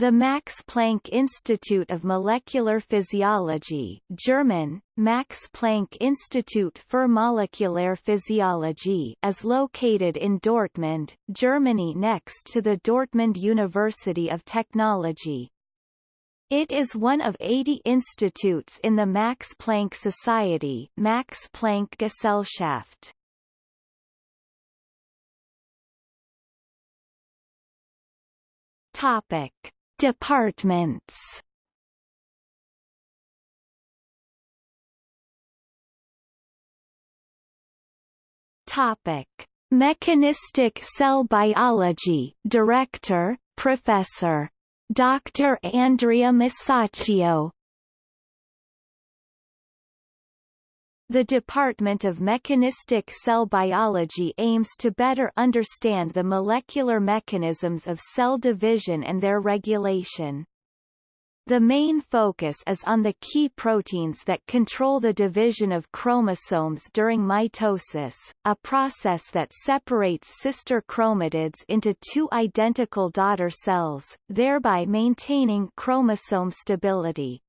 The Max Planck Institute of Molecular Physiology German, Max Planck Institut für Molekuläre Physiologie is located in Dortmund, Germany next to the Dortmund University of Technology. It is one of 80 institutes in the Max Planck Society Max Planck Gesellschaft. Topic Departments Topic: Mechanistic cell biology, Director, Professor. Dr. Andrea Musacchio The Department of Mechanistic Cell Biology aims to better understand the molecular mechanisms of cell division and their regulation. The main focus is on the key proteins that control the division of chromosomes during mitosis, a process that separates sister chromatids into two identical daughter cells, thereby maintaining chromosome stability.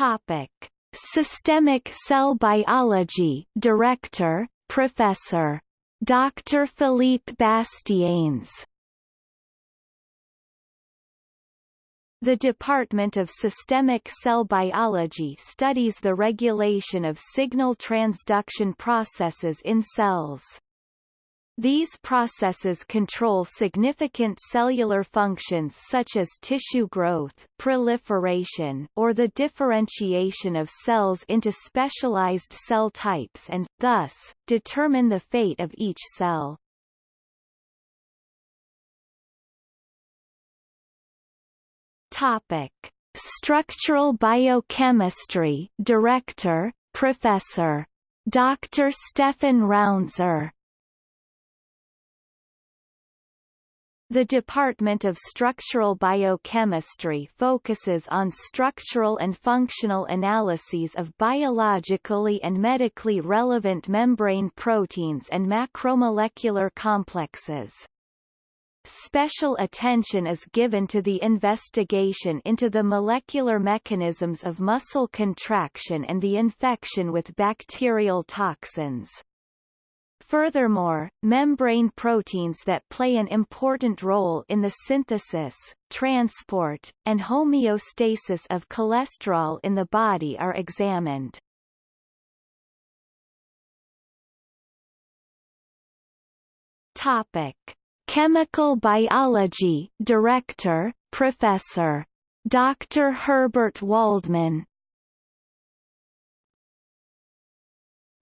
Topic: Systemic Cell Biology Director, Professor. Dr. Philippe Bastiaens. The Department of Systemic Cell Biology studies the regulation of signal transduction processes in cells. These processes control significant cellular functions such as tissue growth, proliferation, or the differentiation of cells into specialized cell types and, thus, determine the fate of each cell. Topic: Structural Biochemistry Director, Professor. Dr. Stefan Raunser The Department of Structural Biochemistry focuses on structural and functional analyses of biologically and medically relevant membrane proteins and macromolecular complexes. Special attention is given to the investigation into the molecular mechanisms of muscle contraction and the infection with bacterial toxins. Furthermore, membrane proteins that play an important role in the synthesis, transport, and homeostasis of cholesterol in the body are examined. Topic: Chemical Biology Director, Professor. Dr. Herbert Waldmann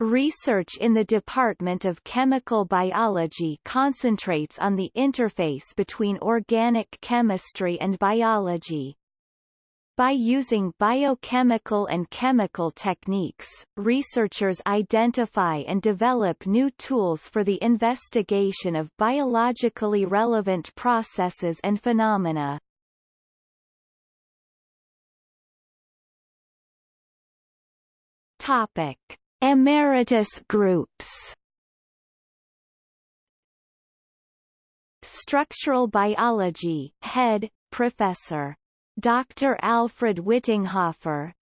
Research in the Department of Chemical Biology concentrates on the interface between organic chemistry and biology. By using biochemical and chemical techniques, researchers identify and develop new tools for the investigation of biologically relevant processes and phenomena. Topic. Emeritus groups Structural Biology Head, Professor. Dr. Alfred Wittinghofer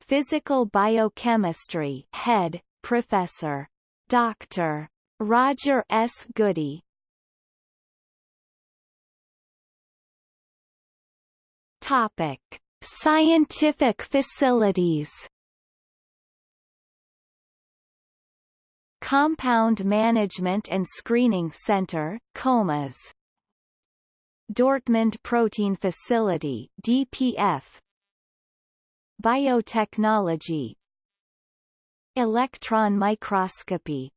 Physical Biochemistry Head, Professor. Dr. Roger S. Goody Topic. Scientific facilities Compound Management and Screening Center, COMAS. Dortmund Protein Facility DPF Biotechnology. Electron microscopy